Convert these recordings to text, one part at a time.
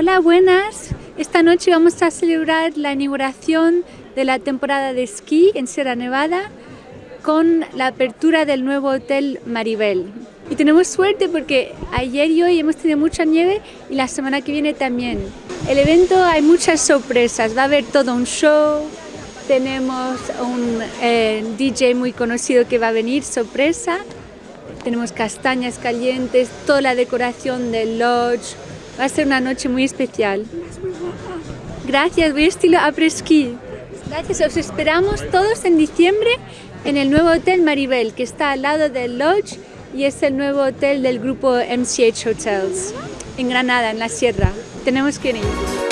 Hola, buenas. Esta noche vamos a celebrar la inauguración de la temporada de esquí en Sierra Nevada con la apertura del nuevo hotel Maribel. Y tenemos suerte porque ayer y hoy hemos tenido mucha nieve y la semana que viene también. El evento hay muchas sorpresas, va a haber todo un show, tenemos un eh, DJ muy conocido que va a venir, sorpresa, tenemos castañas calientes, toda la decoración del lodge, va a ser una noche muy especial. Gracias, voy a estilo après-ski. Gracias, os esperamos todos en diciembre en el nuevo Hotel Maribel, que está al lado del Lodge y es el nuevo hotel del grupo MCH Hotels, en Granada, en la Sierra. Tenemos que ir.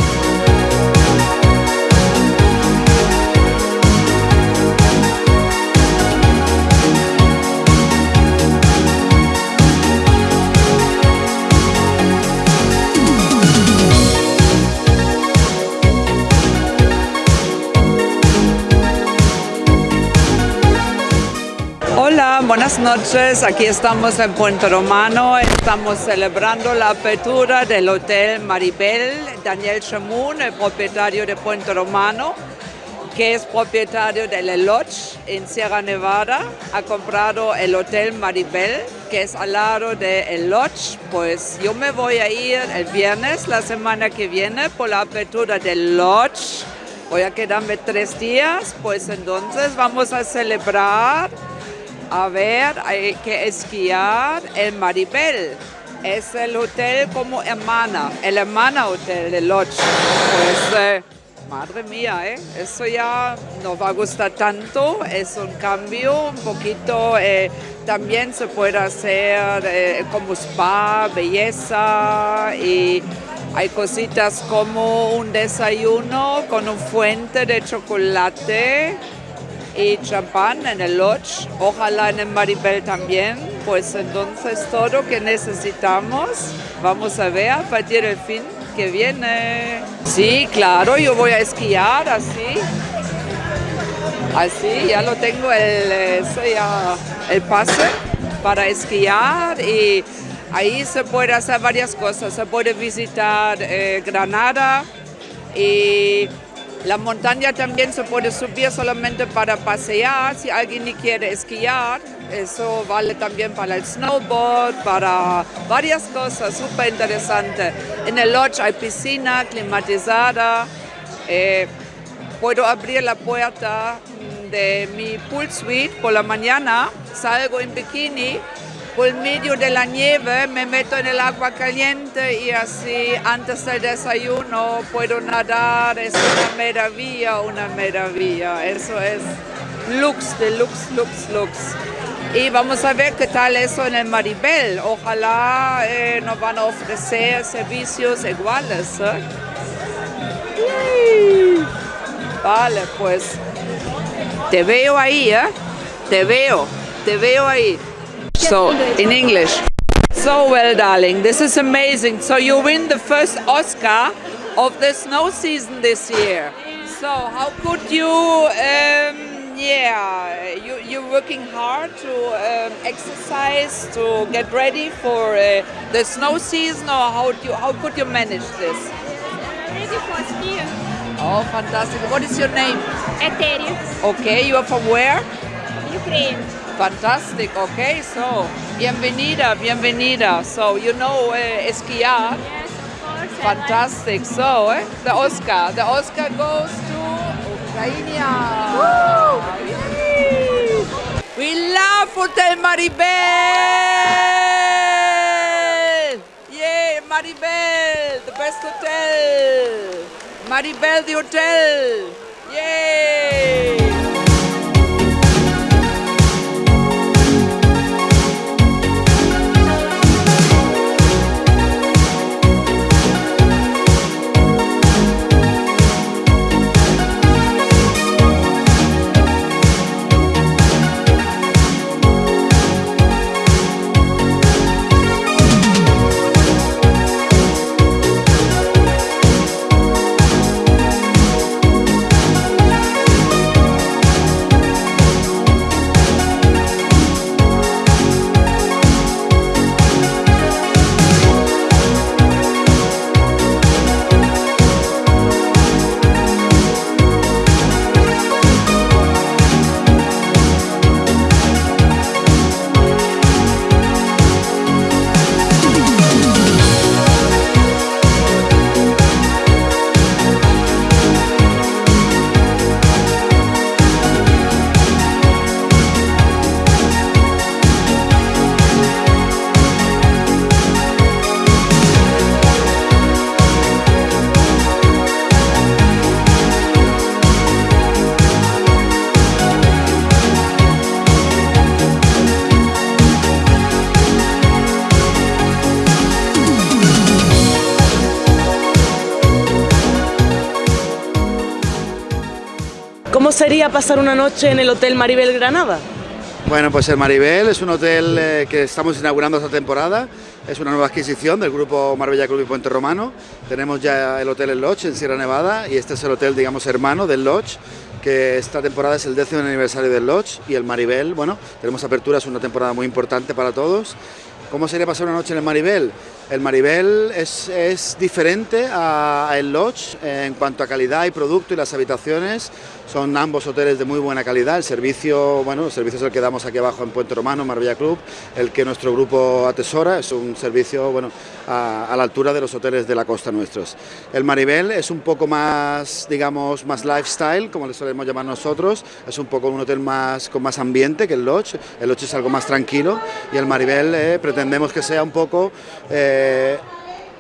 Buenas noches. Aquí estamos en Puente Romano. Estamos celebrando la apertura del Hotel Maribel. Daniel Chamun, el propietario de Puente Romano, que es propietario del Lodge en Sierra Nevada, ha comprado el Hotel Maribel, que es al lado del Lodge. Pues yo me voy a ir el viernes, la semana que viene, por la apertura del Lodge. Voy a quedarme tres días, pues entonces vamos a celebrar a ver, hay que esquiar en Maribel. Es el hotel como hermana, el hermana hotel de Lodge. Pues, eh, madre mía, ¿eh? eso ya no va a gustar tanto, es un cambio un poquito, eh, también se puede hacer eh, como spa, belleza y hay cositas como un desayuno con un fuente de chocolate y champán en el Lodge, ojalá en el Maribel también, pues entonces todo que necesitamos vamos a ver a partir del fin que viene. Sí, claro, yo voy a esquiar así. Así, ya lo tengo el, el pase para esquiar y ahí se puede hacer varias cosas. Se puede visitar eh, Granada y la montaña también se puede subir solamente para pasear, si alguien quiere esquiar. Eso vale también para el snowboard, para varias cosas, súper interesante. En el lodge hay piscina climatizada. Eh, puedo abrir la puerta de mi pool suite por la mañana, salgo en bikini por medio de la nieve me meto en el agua caliente y así antes del desayuno puedo nadar. Es una maravilla, una maravilla. Eso es lux de lux, lux, lux. Y vamos a ver qué tal eso en el Maribel. Ojalá eh, nos van a ofrecer servicios iguales. ¿eh? Vale, pues te veo ahí, ¿eh? Te veo, te veo ahí. So, in English. So well, darling. This is amazing. So you win the first Oscar of the snow season this year. So how could you, um, yeah, you, you're working hard to um, exercise, to get ready for uh, the snow season, or how, do you, how could you manage this? Ready for skiing. Oh, fantastic. What is your name? Eteria. Okay, you are from where? Ukraine. Fantastic. Okay, so bienvenida, bienvenida. So you know uh, esquiar. Yes, of course. Fantastic. So eh, the Oscar, the Oscar goes to Ukraine. We love Hotel Maribel. Yeah, Maribel, the best hotel. Maribel, the hotel. Yay! Sería pasar una noche en el Hotel Maribel Granada? Bueno, pues el Maribel es un hotel eh, que estamos inaugurando esta temporada. Es una nueva adquisición del grupo Marbella Club y Puente Romano. Tenemos ya el hotel El Lodge en Sierra Nevada y este es el hotel, digamos, hermano del Lodge que esta temporada es el décimo aniversario del Lodge y el Maribel, bueno, tenemos apertura, es una temporada muy importante para todos. ¿Cómo sería pasar una noche en el Maribel? El Maribel es, es diferente a, a, Lodge en cuanto a calidad y producto y las habitaciones son ambos hoteles de muy buena calidad, el servicio, bueno, el servicio es el que damos aquí abajo en Puente Romano, Marbella Club, el que nuestro grupo atesora, es un servicio, bueno, a, la altura de los hoteles de la costa nuestros. El Maribel es un poco más, digamos, más lifestyle, como le solemos llamar nosotros, es un poco un hotel más con más ambiente que el Lodge, el Lodge es algo más tranquilo. Y el Maribel eh, pretendemos que sea un poco... Eh,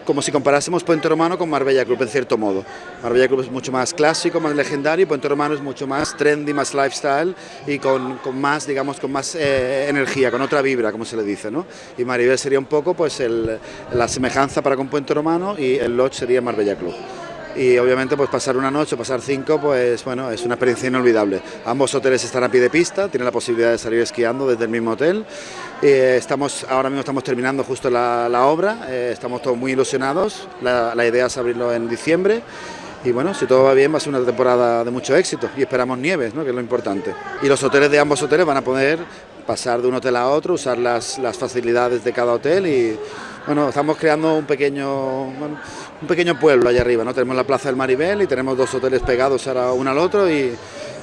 como si comparásemos Puente Romano con Marbella Club en cierto modo. Marbella Club es mucho más clásico, más legendario, y Puente Romano es mucho más trendy, más lifestyle y con, con más, digamos, con más eh, energía, con otra vibra, como se le dice, ¿no? Y Maribel sería un poco pues el, la semejanza para con Puente Romano y el Lodge sería Marbella Club y obviamente pues pasar una noche o pasar cinco pues bueno es una experiencia inolvidable ambos hoteles están a pie de pista tienen la posibilidad de salir esquiando desde el mismo hotel eh, estamos ahora mismo estamos terminando justo la, obra eh, estamos todos muy ilusionados la, idea es abrirlo en diciembre y bueno, si todo va bien va a ser una temporada de mucho éxito y esperamos nieves, ¿no? que es lo importante. Y los hoteles de ambos hoteles van a poder pasar de un hotel a otro, usar las, las facilidades de cada hotel y bueno, estamos creando un pequeño, un pequeño pueblo allá arriba, ¿no? Tenemos la Plaza del Maribel y tenemos dos hoteles pegados ahora uno al otro y,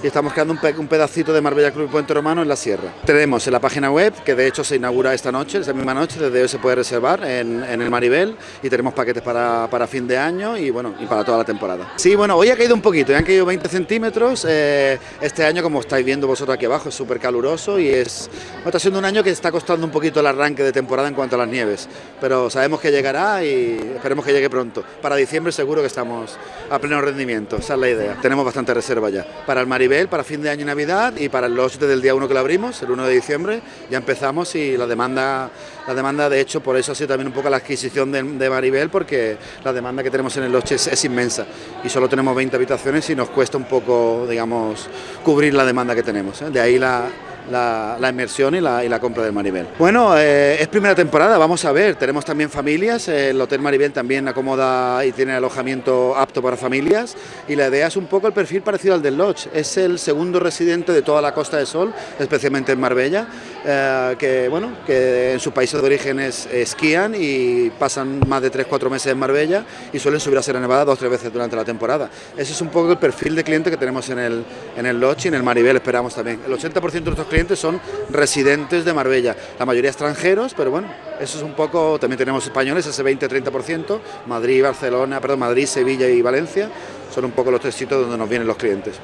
estamos creando un, pe un, pedacito de Marbella Club y Puente Romano en la sierra. Tenemos en la página web, que de hecho se inaugura esta noche, esta misma noche, desde hoy se puede reservar en, el Maribel y tenemos paquetes para, fin de año y bueno, y para toda la temporada. Sí, bueno, hoy ha caído un poquito, ya han caído 20 centímetros, eh, este año como estáis viendo vosotros aquí abajo es súper caluroso y es, está siendo un año que está costando un poquito el arranque de temporada en cuanto a las nieves, pero sabemos que llegará y esperemos que llegue pronto. Para diciembre seguro que estamos a pleno rendimiento, esa es la idea. Tenemos bastante reserva ya. Para el Maribel para fin de año y Navidad y para el Lodge desde el día 1 que lo abrimos, el 1 de diciembre, ya empezamos y la demanda, la demanda de hecho por eso ha sido también un poco la adquisición de, Maribel porque la demanda que tenemos en el es, es, inmensa y solo tenemos 20 habitaciones y nos cuesta un poco, digamos, cubrir la demanda que tenemos. ¿eh? De ahí la, la, la inmersión y la, y la, compra del Maribel. Bueno, eh, es primera temporada, vamos a ver, tenemos también familias, el Hotel Maribel también acomoda y tiene alojamiento apto para familias y la idea es un poco el perfil parecido al del Lodge, es el segundo residente de toda la Costa del Sol, especialmente en Marbella, eh, que, bueno, que en sus países de origen es, esquían y pasan más de 3-4 meses en Marbella y suelen subir a Sierra Nevada dos o tres veces durante la temporada. Ese es un poco el perfil de cliente que tenemos en el, en el Lodge y en el Maribel esperamos también. El 80% de nuestros clientes son residentes de Marbella, la mayoría extranjeros, pero bueno, eso es un poco, también tenemos españoles, ese 20-30%, Madrid, Barcelona, perdón, Madrid, Sevilla y Valencia, son un poco los tres sitios donde nos vienen los clientes.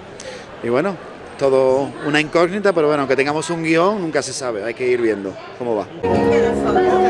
Y bueno, todo una incógnita, pero bueno, aunque tengamos un guion, nunca se sabe, hay que ir viendo cómo va.